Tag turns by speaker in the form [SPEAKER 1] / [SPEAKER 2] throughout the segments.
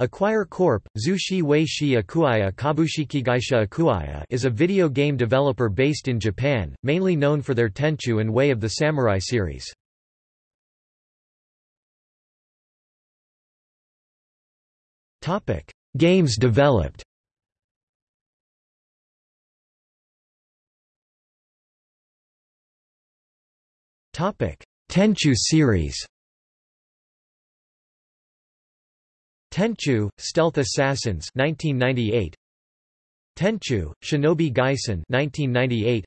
[SPEAKER 1] Acquire Corp. Zushi Wei Shi Akuaya Kabushikigaisha Akuaya is a video game developer based in Japan, mainly known for their Tenchu and Way of the Samurai series. Topic: Games developed Topic: Tenchu series Tenchu, Stealth Assassins 1998. Tenchu, Shinobi Gaisen 1998.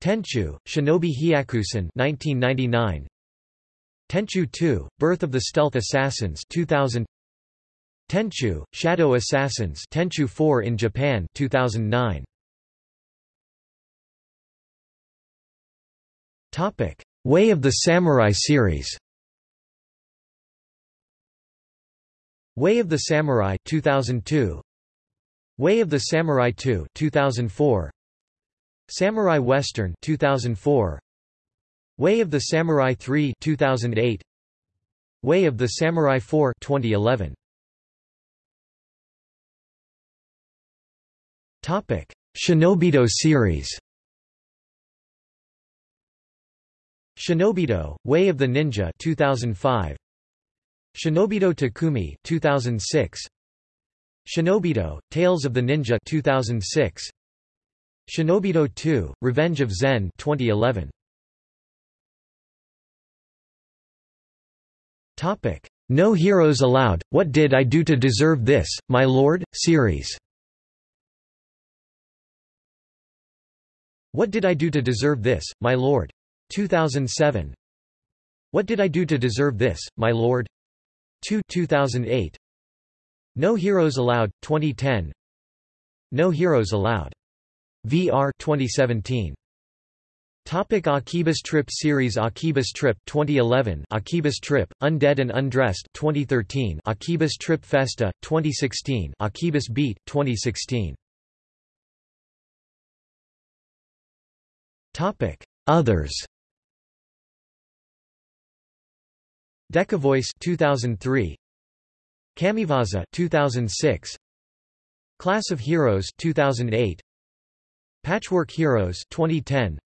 [SPEAKER 1] Tenchu, Shinobi Hyakusen 1999. Tenchu 2, Birth of the Stealth Assassins 2000. Tenchu, Shadow Assassins Tenchu 4 in Japan 2009. Topic: Way of the Samurai series. Way of the Samurai 2002 Way of the Samurai 2 2004 Samurai Western 2004 Way of the Samurai 3 2008 Way of the Samurai 4 2011 Topic. Shinobido series. Shinobido Way of the Ninja 2005 Shinobido Takumi 2006 Shinobido Tales of the Ninja 2006 Shinobido 2 Revenge of Zen 2011 Topic. No Heroes Allowed What Did I Do to Deserve This My Lord series. What Did I Do to Deserve This My Lord? 2007 What Did I Do to Deserve This My Lord 2 2008 No Heroes Allowed 2010 No Heroes Allowed. VR 2017 Topic Akibas Trip series Akibas Trip 2011 Akibas Trip Undead and Undressed 2013 Akibas Trip Festa 2016 Akibas Beat 2016 Topic. Others Decavoice 2003 Kamiwaza 2006 Class of Heroes 2008 Patchwork Heroes 2010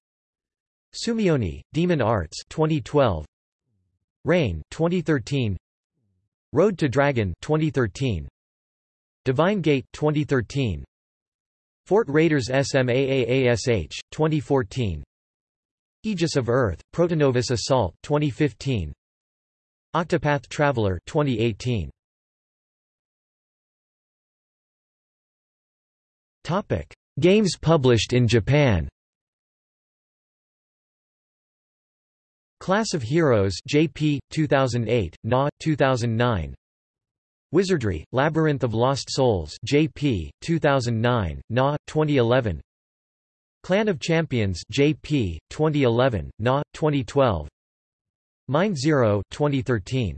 [SPEAKER 1] Sumioni Demon Arts 2012 Rain 2013 Road to Dragon 2013 Divine Gate 2013 Fort Raiders SMAAASH 2014 Aegis of Earth Protonovus Assault 2015 Octopath Traveler 2018 Topic. Games published in Japan. Class of Heroes JP 2008 NA 2009 Wizardry Labyrinth of Lost Souls JP 2009 NA 2011 Clan of Champions JP 2011 NA 2012 Mind Zero 2013